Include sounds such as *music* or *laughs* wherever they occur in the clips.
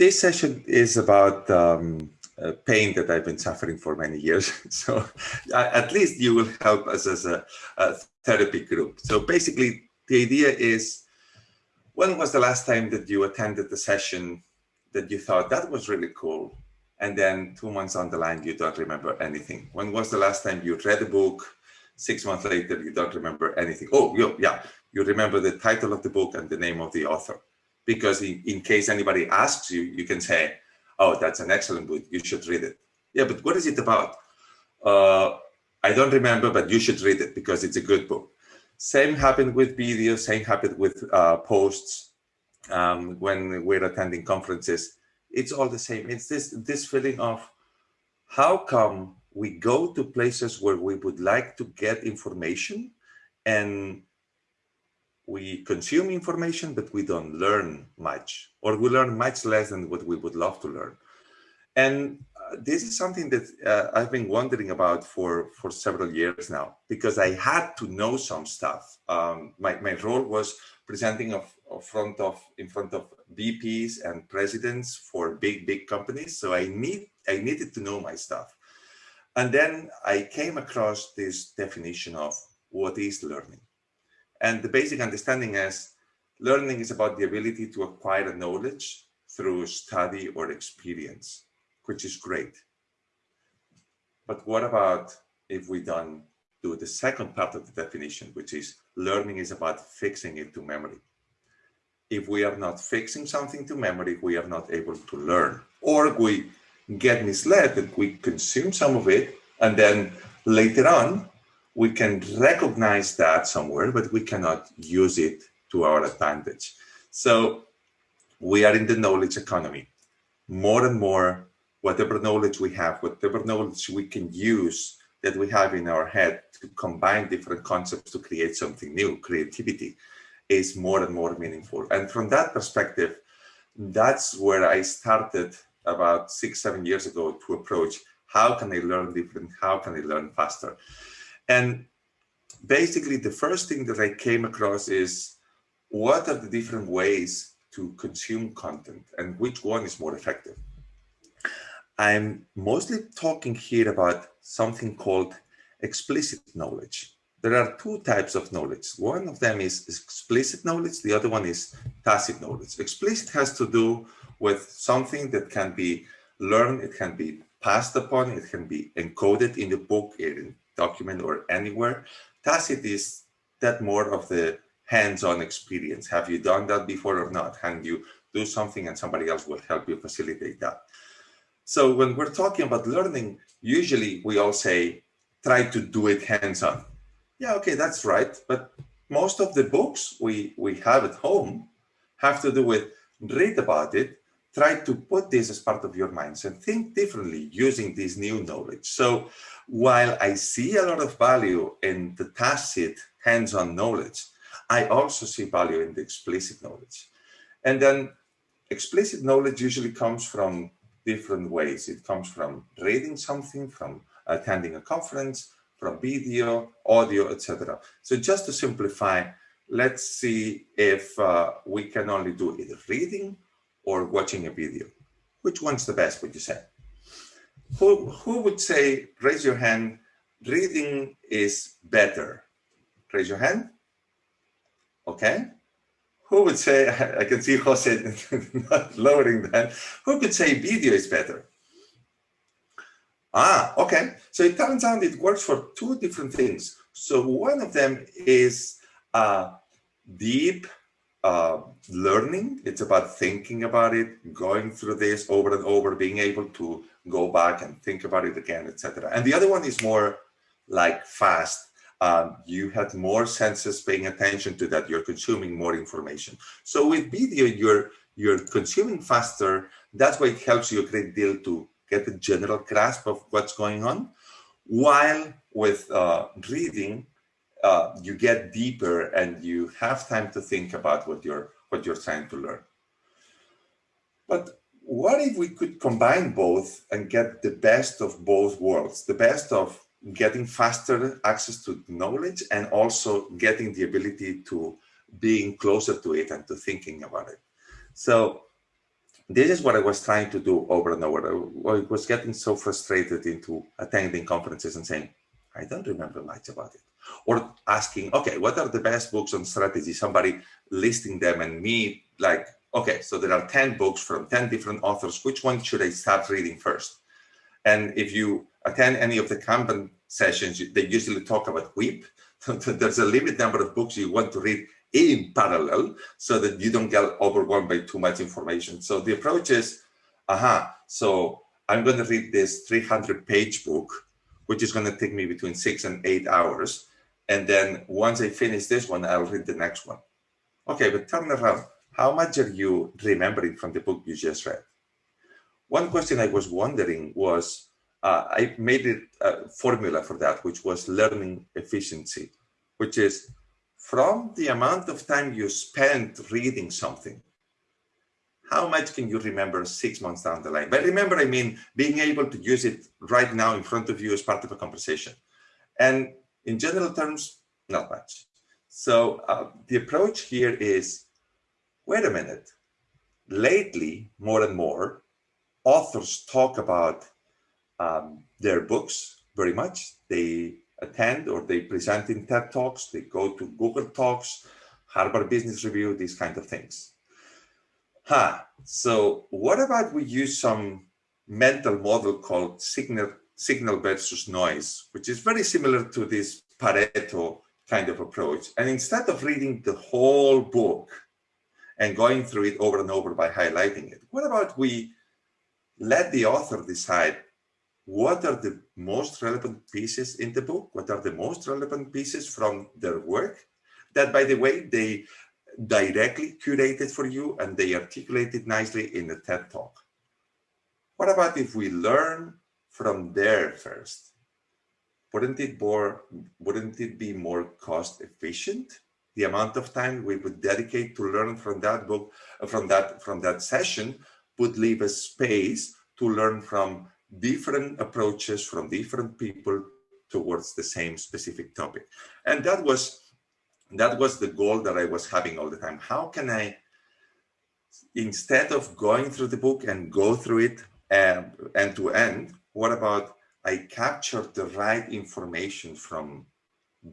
this session is about um, pain that I've been suffering for many years. *laughs* So at least you will help us as a, a therapy group. So basically, the idea is, when was the last time that you attended the session that you thought that was really cool? And then two months on the line, you don't remember anything. When was the last time you read a book? Six months later, you don't remember anything. Oh, yeah, you remember the title of the book and the name of the author. Because in, in case anybody asks you, you can say, oh, that's an excellent book, you should read it. Yeah, but what is it about? Uh, I don't remember, but you should read it because it's a good book. Same happened with videos, same happened with uh, posts um, when we're attending conferences. It's all the same. It's this, this feeling of how come we go to places where we would like to get information and we consume information, but we don't learn much, or we learn much less than what we would love to learn. And uh, this is something that uh, I've been wondering about for, for several years now, because I had to know some stuff. Um, my, my role was presenting of, of front of, in front of VPs and presidents for big, big companies. So I, need, I needed to know my stuff. And then I came across this definition of what is learning. And the basic understanding is learning is about the ability to acquire knowledge through study or experience, which is great. But what about if we don't do the second part of the definition, which is learning is about fixing it to memory. If we are not fixing something to memory, we are not able to learn. Or we get misled that we consume some of it and then later on we can recognize that somewhere, but we cannot use it to our advantage. So we are in the knowledge economy. More and more, whatever knowledge we have, whatever knowledge we can use that we have in our head to combine different concepts to create something new, creativity is more and more meaningful. And from that perspective, that's where I started about six, seven years ago to approach how can I learn different, how can I learn faster? And basically the first thing that I came across is what are the different ways to consume content and which one is more effective? I'm mostly talking here about something called explicit knowledge. There are two types of knowledge. One of them is explicit knowledge. The other one is tacit knowledge. Explicit has to do with something that can be learned, it can be passed upon, it can be encoded in the book, in document or anywhere. Tacit is that more of the hands-on experience. Have you done that before or not? Can you do something and somebody else will help you facilitate that? So when we're talking about learning, usually we all say, try to do it hands-on. Yeah, okay, that's right. But most of the books we, we have at home have to do with read about it, try to put this as part of your minds and think differently using this new knowledge. So while I see a lot of value in the tacit hands-on knowledge, I also see value in the explicit knowledge. And then explicit knowledge usually comes from different ways. It comes from reading something, from attending a conference, from video, audio, etc. So just to simplify, let's see if uh, we can only do either reading or watching a video. Which one's the best, would you say? who, who would say, raise your hand, reading is better? Raise your hand. Okay. Who would say, *laughs* I can see Jose *laughs* not lowering that. Who could say video is better? Ah, okay. So it turns out it works for two different things. So one of them is uh, deep uh, learning. It's about thinking about it, going through this over and over, being able to go back and think about it again, etc. And the other one is more like fast. Um, you had more senses paying attention to that. You're consuming more information. So with video, you're you're consuming faster. That's why it helps you a great deal to get a general grasp of what's going on. While with uh, reading, uh, you get deeper and you have time to think about what you're what you're trying to learn. But what if we could combine both and get the best of both worlds, the best of getting faster access to knowledge and also getting the ability to being closer to it and to thinking about it. So this is what I was trying to do over and over. I was getting so frustrated into attending conferences and saying, I don't remember much about it. Or asking, okay, what are the best books on strategy? Somebody listing them and me like, okay, so there are 10 books from 10 different authors. Which one should I start reading first? And if you attend any of the Kanban sessions, they usually talk about WIP. *laughs* There's a limited number of books you want to read in parallel so that you don't get overwhelmed by too much information. So the approach is, aha, so I'm going to read this 300 page book, which is going to take me between six and eight hours. And then once I finish this one, I'll read the next one. Okay, but turn around. How much are you remembering from the book you just read? One question I was wondering was, uh, I made it a formula for that, which was learning efficiency, which is from the amount of time you spend reading something, how much can you remember six months down the line? But remember, I mean, being able to use it right now in front of you as part of a conversation. And in general terms, not much. So uh, the approach here is, wait a minute. Lately, more and more, authors talk about um, their books very much. They attend or they present in TED Talks, they go to Google Talks, Harvard Business Review, these kind of things. Huh. So what about we use some mental model called signal, signal versus noise, which is very similar to this Pareto kind of approach. And instead of reading the whole book and going through it over and over by highlighting it, what about we let the author decide what are the most relevant pieces in the book? What are the most relevant pieces from their work? That, by the way, they directly curated for you and they articulated nicely in the TED Talk. What about if we learn from there first? Wouldn't it, more, wouldn't it be more cost efficient? The amount of time we would dedicate to learn from that book, from that, from that session would leave a space to learn from different approaches from different people towards the same specific topic. And that was that was the goal that I was having all the time. How can I, instead of going through the book and go through it um, end to end, what about I capture the right information from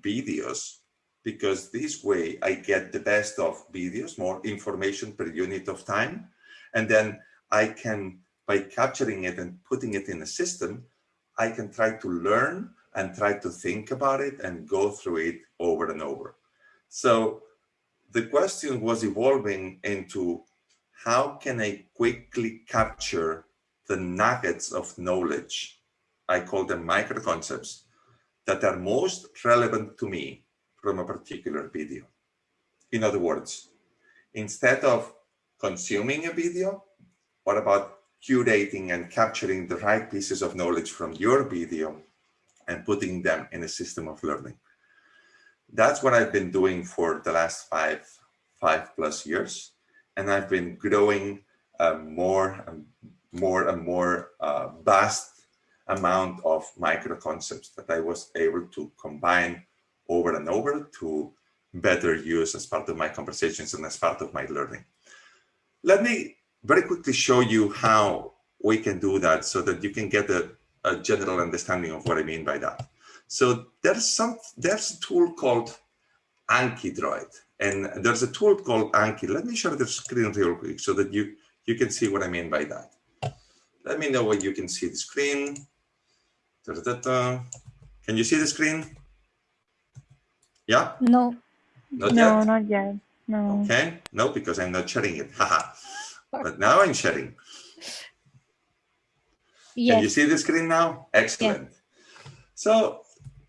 videos because this way I get the best of videos, more information per unit of time. And then I can by capturing it and putting it in a system, I can try to learn and try to think about it and go through it over and over. So the question was evolving into how can I quickly capture the nuggets of knowledge, I call them micro concepts, that are most relevant to me from a particular video. In other words, instead of consuming a video, what about curating and capturing the right pieces of knowledge from your video and putting them in a system of learning. That's what I've been doing for the last five, five plus years. And I've been growing uh, more and more and more uh, vast amount of micro concepts that I was able to combine over and over to better use as part of my conversations and as part of my learning. Let me very quickly show you how we can do that so that you can get a, a general understanding of what I mean by that. So there's some there's a tool called Anki Droid, and there's a tool called Anki. Let me share the screen real quick so that you you can see what I mean by that. Let me know when you can see the screen. Da, da, da, can you see the screen? Yeah? No. Not no, yet? not yet. No. Okay. No, because I'm not sharing it. *laughs* Haha. but now I'm sharing. Yes. Can you see the screen now? Excellent. So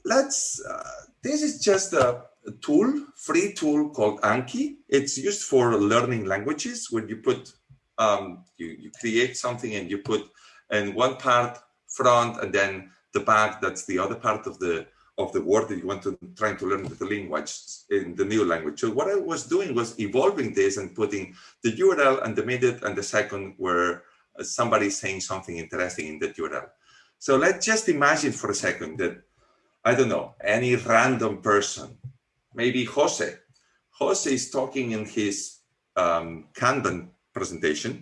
let's, uh, this is just a, a, tool, free tool called Anki. It's used for learning languages when you put, um, you, you create something and you put in one part front and then the back, that's the other part of the of the word that you want to trying to learn the language in the new language. So what I was doing was evolving this and putting the URL and the minute and the second where somebody saying something interesting in that URL. So let's just imagine for a second that, I don't know, any random person, maybe Jose. Jose is talking in his um, Kanban presentation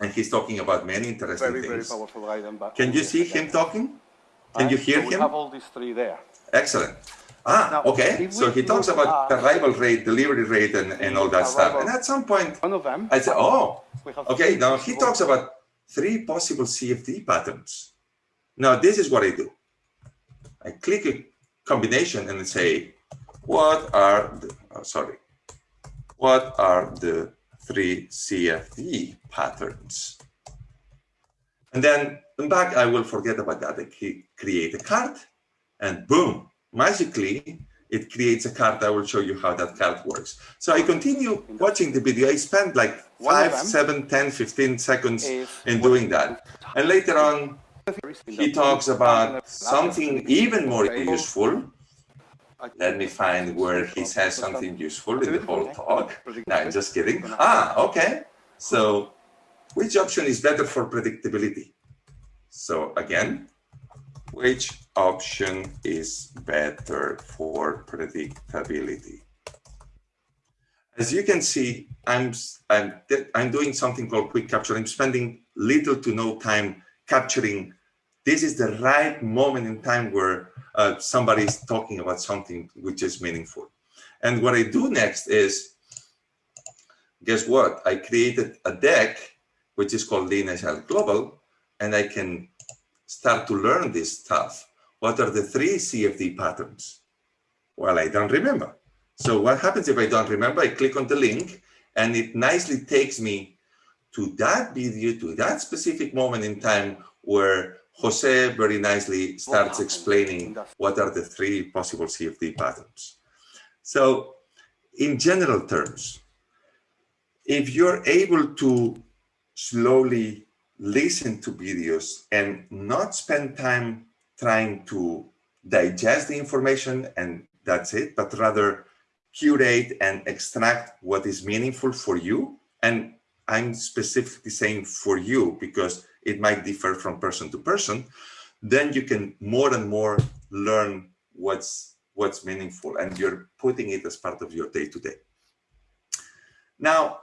and he's talking about many interesting very, things. very powerful Can you see him talking? Can you hear so we him? have all these three there. Excellent. Ah, Now, okay. So he talks about arrival rate, delivery rate, and, and all that stuff. And at some point, One of them. I said, oh, okay. Now he talks about three possible CFD patterns. Now this is what I do. I click a combination and say, what are the, oh, sorry, what are the three CFD patterns? And then in back, I will forget about that. I create a card and boom, magically, it creates a card. I will show you how that card works. So I continue watching the video. I spend like five, seven, 10, 15 seconds in doing that. And later on, he talks about something even more useful. Let me find where he says something useful in the whole talk. No, I'm just kidding. Ah, okay. So which option is better for predictability? So again, which option is better for predictability? As you can see, I'm, I'm, I'm doing something called quick capture. I'm spending little to no time capturing. This is the right moment in time where uh, somebody is talking about something which is meaningful. And what I do next is, guess what? I created a deck, which is called Lean Agile Global, and I can start to learn this stuff. What are the three CFD patterns? Well, I don't remember. So what happens if I don't remember? I click on the link and it nicely takes me to that video, to that specific moment in time where Jose very nicely starts explaining what are the three possible CFD patterns. So in general terms, if you're able to slowly listen to videos and not spend time trying to digest the information and that's it, but rather curate and extract what is meaningful for you. And I'm specifically saying for you because it might differ from person to person. Then you can more and more learn what's what's meaningful and you're putting it as part of your day to day. Now,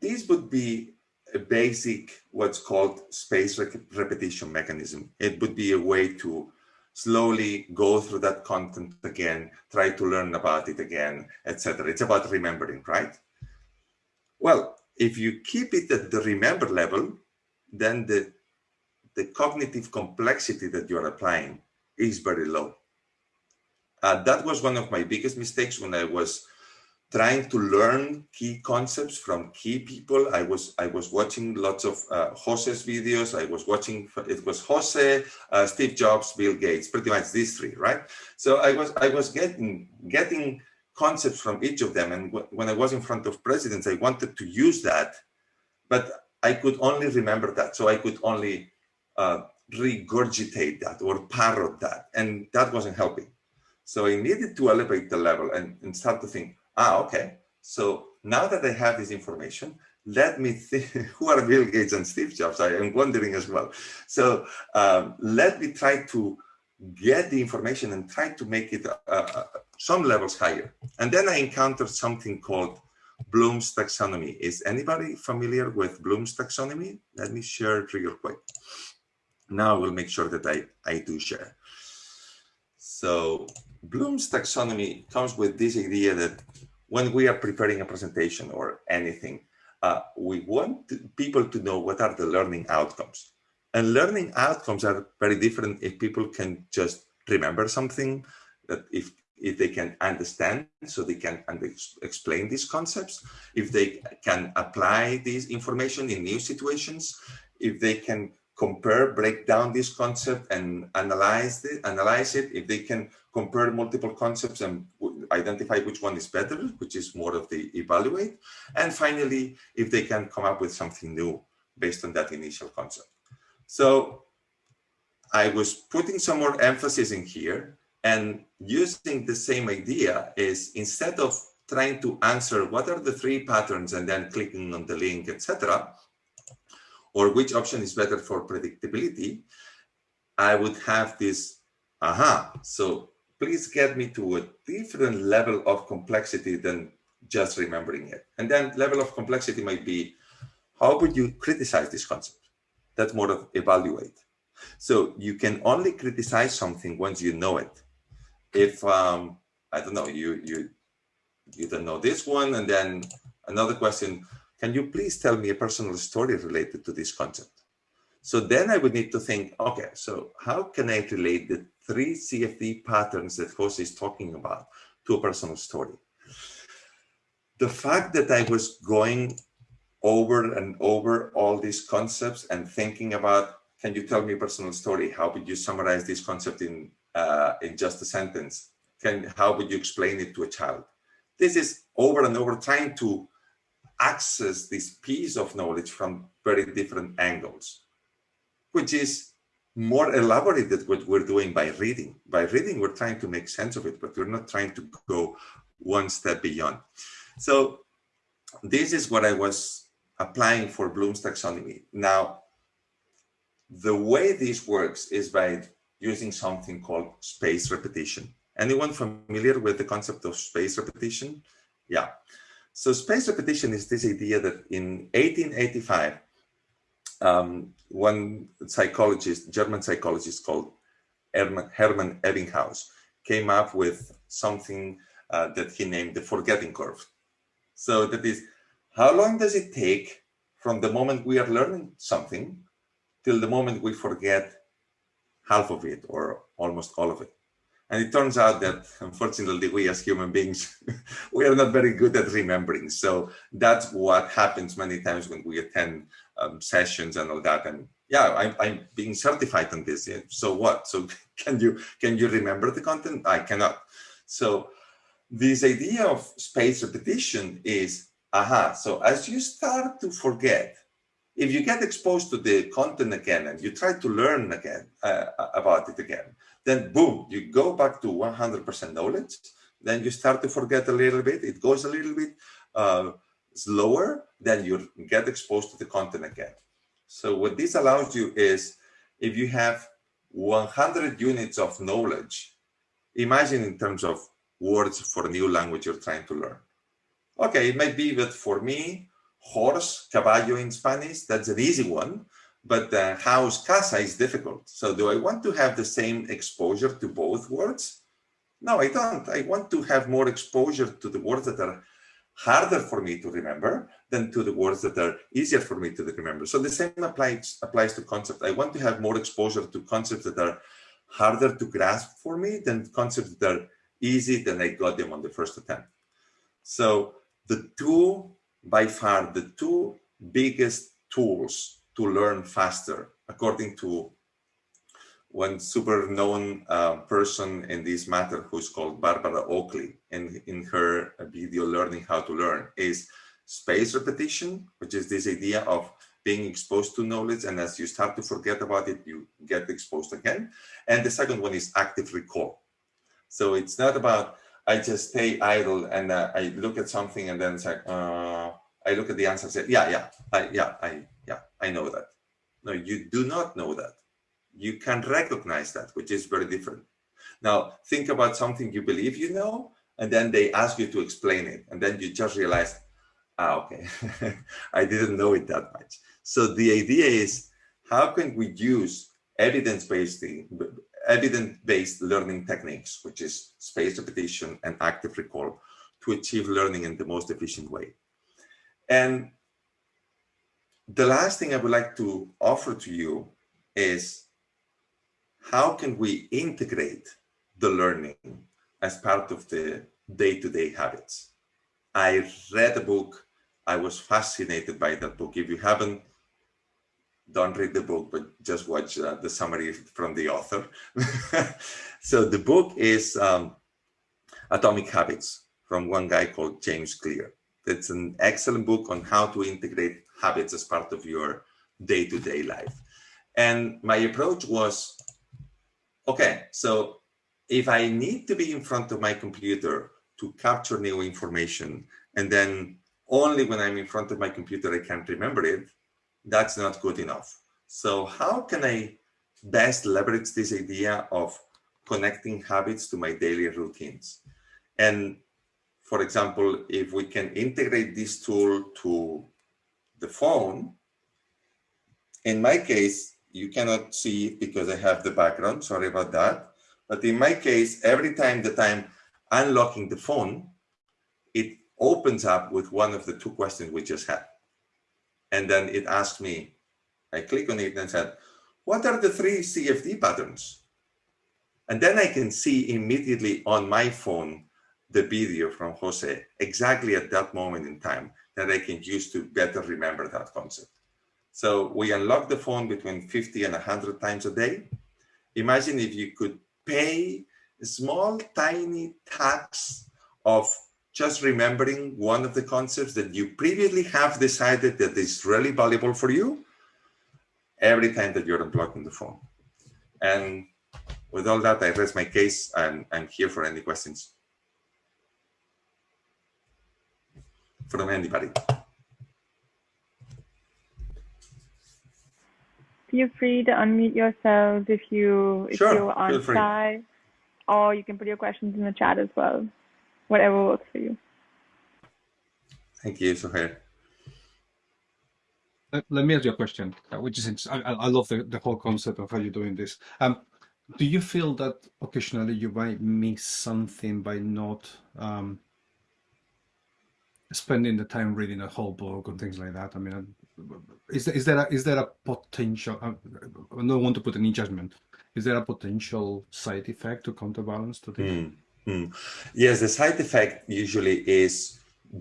this would be a basic what's called space repetition mechanism. It would be a way to slowly go through that content again, try to learn about it again, etc. It's about remembering, right? Well, if you keep it at the remember level, then the, the cognitive complexity that you're applying is very low. Uh, that was one of my biggest mistakes when I was trying to learn key concepts from key people. I was I was watching lots of uh, Jose's videos. I was watching it was Jose, uh, Steve Jobs, Bill Gates, pretty much these three, right? So I was I was getting getting concepts from each of them, and when I was in front of presidents, I wanted to use that, but I could only remember that, so I could only uh, regurgitate that or parrot that, and that wasn't helping. So I needed to elevate the level and, and start to think, ah, okay. So now that I have this information, let me think, *laughs* who are Bill Gates and Steve Jobs? I am wondering as well. So um, let me try to get the information and try to make it uh, uh, some levels higher. And then I encountered something called Bloom's taxonomy. Is anybody familiar with Bloom's taxonomy? Let me share it real quick. Now I will make sure that I, I do share. So Bloom's taxonomy comes with this idea that when we are preparing a presentation or anything, uh, we want people to know what are the learning outcomes. And learning outcomes are very different if people can just remember something, that if if they can understand, so they can explain these concepts, if they can apply this information in new situations, if they can compare, break down this concept and analyze it, analyze it, if they can compare multiple concepts and identify which one is better, which is more of the evaluate. And finally, if they can come up with something new based on that initial concept. So I was putting some more emphasis in here and using the same idea is instead of trying to answer what are the three patterns and then clicking on the link, etc., or which option is better for predictability, I would have this, aha, so please get me to a different level of complexity than just remembering it. And then level of complexity might be, how would you criticize this concept? That's more of evaluate. So you can only criticize something once you know it. If um, I don't know, you you you don't know this one, and then another question: Can you please tell me a personal story related to this concept? So then I would need to think, okay, so how can I relate the three CFD patterns that Jose is talking about to a personal story? The fact that I was going over and over all these concepts and thinking about, can you tell me a personal story? How would you summarize this concept in, uh, in just a sentence? Can, how would you explain it to a child? This is over and over trying to access this piece of knowledge from very different angles, which is more elaborate than what we're doing by reading. By reading, we're trying to make sense of it, but we're not trying to go one step beyond. So this is what I was applying for Bloom's taxonomy. Now, the way this works is by using something called space repetition. Anyone familiar with the concept of space repetition? Yeah. So space repetition is this idea that in 1885, um, one psychologist, German psychologist called Hermann, Ebbinghaus, came up with something uh, that he named the forgetting curve. So that is how long does it take from the moment we are learning something till the moment we forget half of it or almost all of it? And it turns out that unfortunately, we as human beings, *laughs* we are not very good at remembering. So that's what happens many times when we attend um, sessions and all that. And yeah, I'm, I'm being certified on this. So what? So *laughs* can you can you remember the content? I cannot. So this idea of space repetition is aha. So as you start to forget, if you get exposed to the content again and you try to learn again uh, about it again, then boom, you go back to 100% knowledge. Then you start to forget a little bit. It goes a little bit uh, slower. Then you get exposed to the content again. So what this allows you is if you have 100 units of knowledge, imagine in terms of words for a new language you're trying to learn. Okay, it might be that for me, horse, caballo in Spanish, that's an easy one, but uh, house, casa is difficult. So do I want to have the same exposure to both words? No, I don't. I want to have more exposure to the words that are harder for me to remember than to the words that are easier for me to remember. So the same applies, applies to concepts. I want to have more exposure to concepts that are harder to grasp for me than concepts that are easy than I got them on the first attempt. So the two, by far, the two biggest tools to learn faster, according to one super known uh, person in this matter who's called Barbara Oakley. And in her video learning how to learn is space repetition which is this idea of being exposed to knowledge. And as you start to forget about it you get exposed again. And the second one is active recall. So it's not about I just stay idle and uh, I look at something and then it's like, uh, I look at the answer and say, yeah, yeah, I, yeah, I, yeah, I know that. No, you do not know that. You can recognize that, which is very different. Now, think about something you believe you know, and then they ask you to explain it. And then you just realize, ah, okay, *laughs* I didn't know it that much. So the idea is, how can we use evidence-based evidence-based learning techniques, which is spaced repetition and active recall, to achieve learning in the most efficient way. And the last thing I would like to offer to you is how can we integrate the learning as part of the day-to-day -day habits? I read a book. I was fascinated by that book. If you haven't don't read the book, but just watch uh, the summary from the author. *laughs* so the book is um, Atomic Habits from one guy called James Clear. It's an excellent book on how to integrate habits as part of your day-to-day -day life. And my approach was, okay, so if I need to be in front of my computer to capture new information, and then only when I'm in front of my computer I can't remember it, that's not good enough. So how can I best leverage this idea of connecting habits to my daily routines? And for example, if we can integrate this tool to the phone, in my case, you cannot see because I have the background, sorry about that. But in my case, every time that I'm unlocking the phone, it opens up with one of the two questions we just had. And then it asked me, I click on it and said, what are the three CFD patterns? And then I can see immediately on my phone the video from Jose exactly at that moment in time that I can use to better remember that concept. So we unlock the phone between 50 and 100 times a day. Imagine if you could pay a small, tiny tax of just remembering one of the concepts that you previously have decided that is really valuable for you every time that you're unblocking the phone. And with all that, I rest my case and I'm here for any questions from anybody. Feel free to unmute yourselves if you if Sure, you're on feel side, or you can put your questions in the chat as well. Whatever works for you. Thank you, Sohail. Let, let me ask you a question, uh, which is int- I, I I love the, the whole concept of how you're doing this. Um, do you feel that occasionally you might miss something by not um, spending the time reading a whole book and things like that? I mean, is there, is there a, is there a potential? uh, I don't want to put any judgment. Is there a potential side effect to counterbalance to this? Mm, mm. Yes, the side effect usually is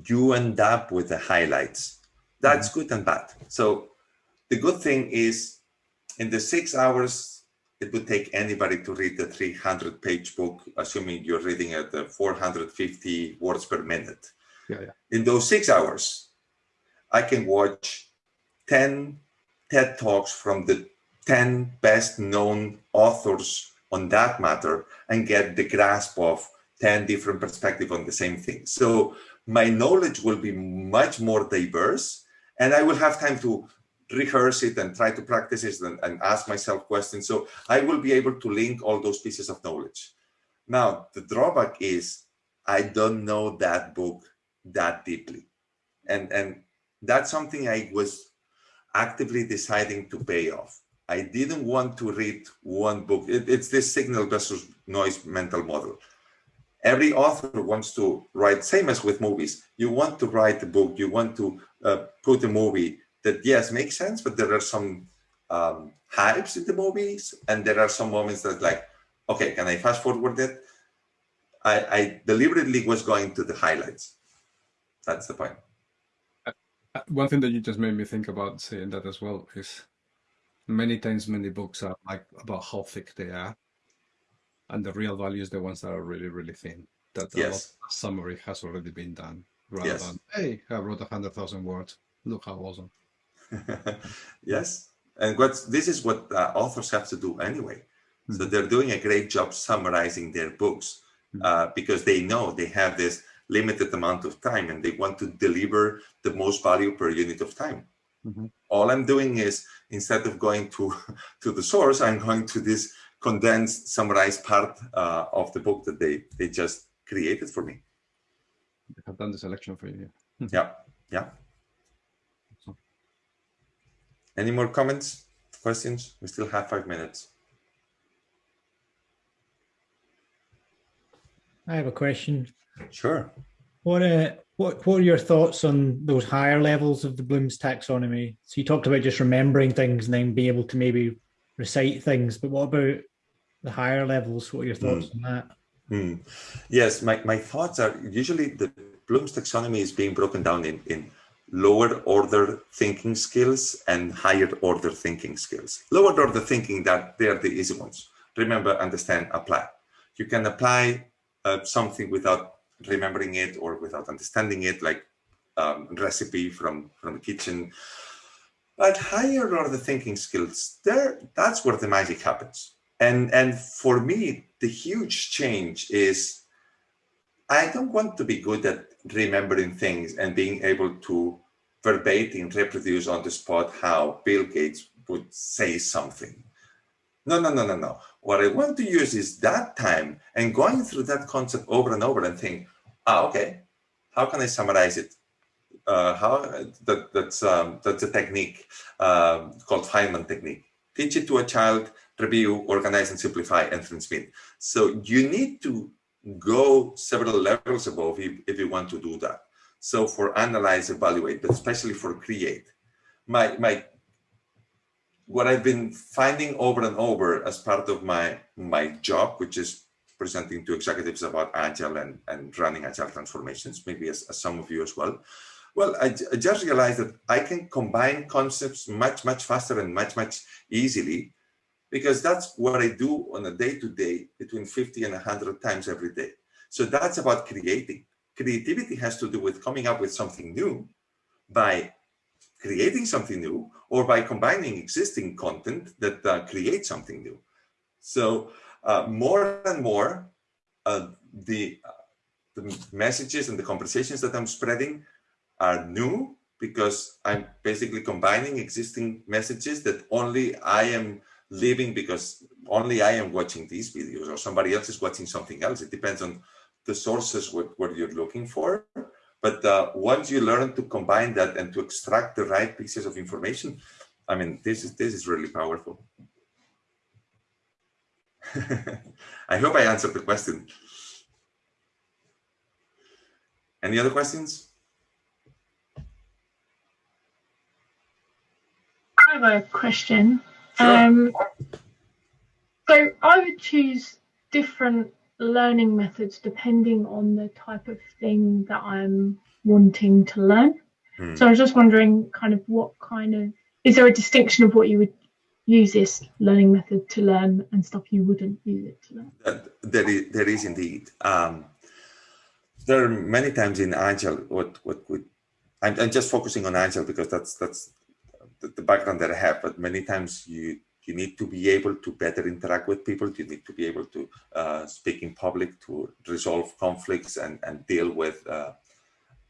you end up with the highlights. That's good and bad. So the good thing is in the six hours, it would take anybody to read the 300 page book, assuming you're reading at the 450 words per minute. Yeah, yeah. In those six hours, I can watch 10 TED Talks from the 10 best known authors on that matter and get the grasp of 10 different perspectives on the same thing. So my knowledge will be much more diverse and I will have time to rehearse it and try to practice it and, and ask myself questions. So I will be able to link all those pieces of knowledge. Now, the drawback is I don't know that book that deeply. And, and that's something I was actively deciding to pay off. I didn't want to read one book. It, it's this signal versus noise mental model. Every author wants to write, same as with movies. You want to write a book, you want to uh, put a movie that, yes, makes sense, but there are some um, hypes in the movies, and there are some moments that, like, okay, can I fast forward it? I, I deliberately was going to the highlights. That's the point. Uh, One thing that you just made me think about saying that as well is many times many books are like about how thick they are, and the real value is the ones that are really really thin. That Yes. summary has already been done, rather Yes. than hey, I wrote a hundred thousand words. Look how awesome. *laughs* yes, and what this is what uh, authors have to do anyway. So they're doing a great job summarizing their books uh, because they know they have this limited amount of time and they want to deliver the most value per unit of time. Mhm. All I'm doing is instead of going to *laughs* to the source, I'm going to this condensed, summarized part uh, of the book that they they just created for me. They have done the selection for you. Yeah, yeah. Any more comments, questions? We still have five minutes. I have a question. Sure. What uh, what what are your thoughts on those higher levels of the Bloom's taxonomy? So you talked about just remembering things and then being able to maybe recite things, but what about the higher levels? What are your thoughts on that? Hmm. Yes, my, my thoughts are usually the Bloom's taxonomy is being broken down in, in lower order thinking skills and higher order thinking skills. Lower order thinking that they are the easy ones. Remember, understand, apply. You can apply uh, something without remembering it or without understanding it, like um, recipe from from the kitchen. But higher order thinking skills, there that's where the magic happens. And and for me, the huge change is I don't want to be good at remembering things and being able to verbatim reproduce on the spot how Bill Gates would say something. No, no, no, no, no. What I want to use is that time and going through that concept over and over and think, ah, okay, how can I summarize it uh, how that that's um, that's a technique um, called Feynman technique. Teach it to a child, review, organize, and simplify, and transmit. So you need to go several levels above if, if you want to do that. So for analyze, evaluate, but especially for create, my my what I've been finding over and over as part of my my job, which is presenting to executives about agile and, and running agile transformations, maybe as, as some of you as well. Well, I, I, just realized that I can combine concepts much, much faster and much, much easily because that's what I do on a day to day between 50 and 100 times every day. So that's about creating. Creativity has to do with coming up with something new by creating something new or by combining existing content that uh, creates something new. So uh, more and more, uh, the, the messages and the conversations that I'm spreading are new because I'm basically combining existing messages that only I am living because only I am watching these videos or somebody else is watching something else. It depends on the sources what, what you're looking for. But uh, once you learn to combine that and to extract the right pieces of information, I mean, this is this is really powerful. *laughs* I hope I answered the question. Any other questions? I have a question. Sure. Um, so I would choose different learning methods depending on the type of thing that I'm wanting to learn. Hmm. So I was just wondering kind of what kind of is there a distinction of what you would use this learning method to learn and stuff you wouldn't use it to learn? there, is, there is indeed. Um, there are many times in Agile what what would I'm, I'm just focusing on Agile because that's that's the, the background that I have. But many times you you need to be able to better interact with people. You need to be able to uh, speak in public to resolve conflicts and, and deal with uh,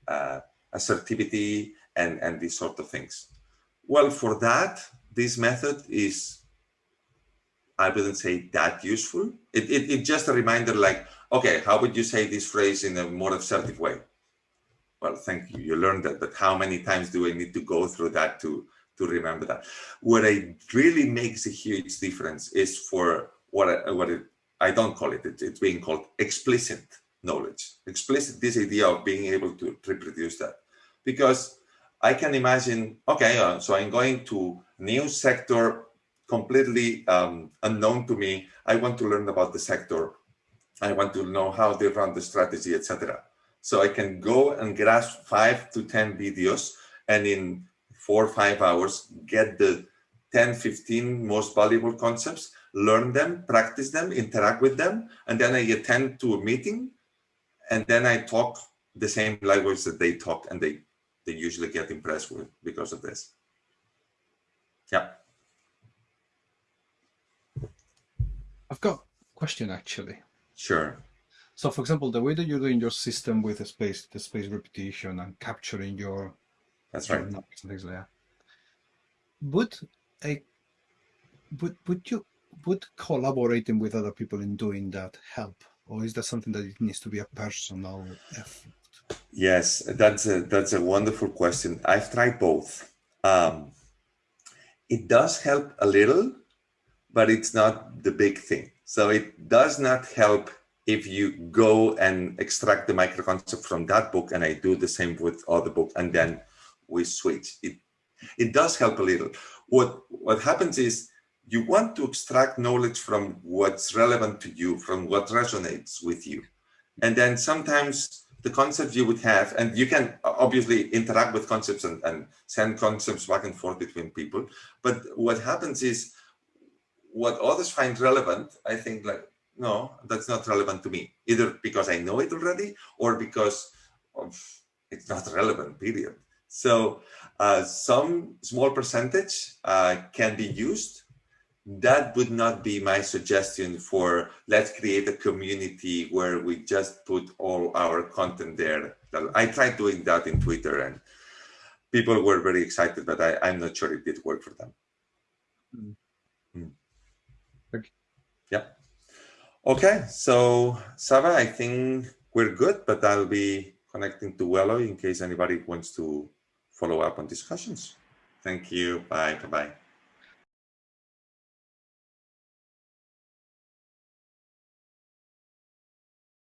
uh, assertivity and, and these sort of things. Well, for that, this method is, I wouldn't say that useful. It, it, it's just a reminder like, okay, how would you say this phrase in a more assertive way? Well, thank you. You learned that, but how many times do I need to go through that to to remember that. What I really makes a huge difference is for what I, what it, I don't call it, it, it's being called explicit knowledge. Explicit, this idea of being able to reproduce that. Because I can imagine, okay, uh, so I'm going to new sector completely um, unknown to me. I want to learn about the sector. I want to know how they run the strategy, etc. So I can go and grasp five to 10 videos and in four or five hours, get the 10, 15 most valuable concepts, learn them, practice them, interact with them, and then I attend to a meeting, and then I talk the same language that they talk, and they, they usually get impressed with because of this. Yeah. I've got a question actually. Sure. So for example, the way that you're doing your system with the space, the space repetition and capturing your that's right. Things like that. Would a would would you would collaborating with other people in doing that help, or is that something that it needs to be a personal effort? Yes, that's a that's a wonderful question. I've tried both. Um, it does help a little, but it's not the big thing. So it does not help if you go and extract the micro concept from that book, and I do the same with other book, and then we switch. It, it does help a little. What, what happens is you want to extract knowledge from what's relevant to you, from what resonates with you. And then sometimes the concept you would have, and you can obviously interact with concepts and, and send concepts back and forth between people. But what happens is what others find relevant, I think like, no, that's not relevant to me, either because I know it already or because of, it's not relevant, period. So uh, some small percentage uh, can be used. That would not be my suggestion for let's create a community where we just put all our content there. I tried doing that in Twitter and people were very excited, but I, am not sure it did work for them. Mm. Mm. Okay. Yeah. Okay, so Sava, I think we're good, but I'll be connecting to Wello in case anybody wants to follow up on discussions. Thank you. Bye. Bye-bye.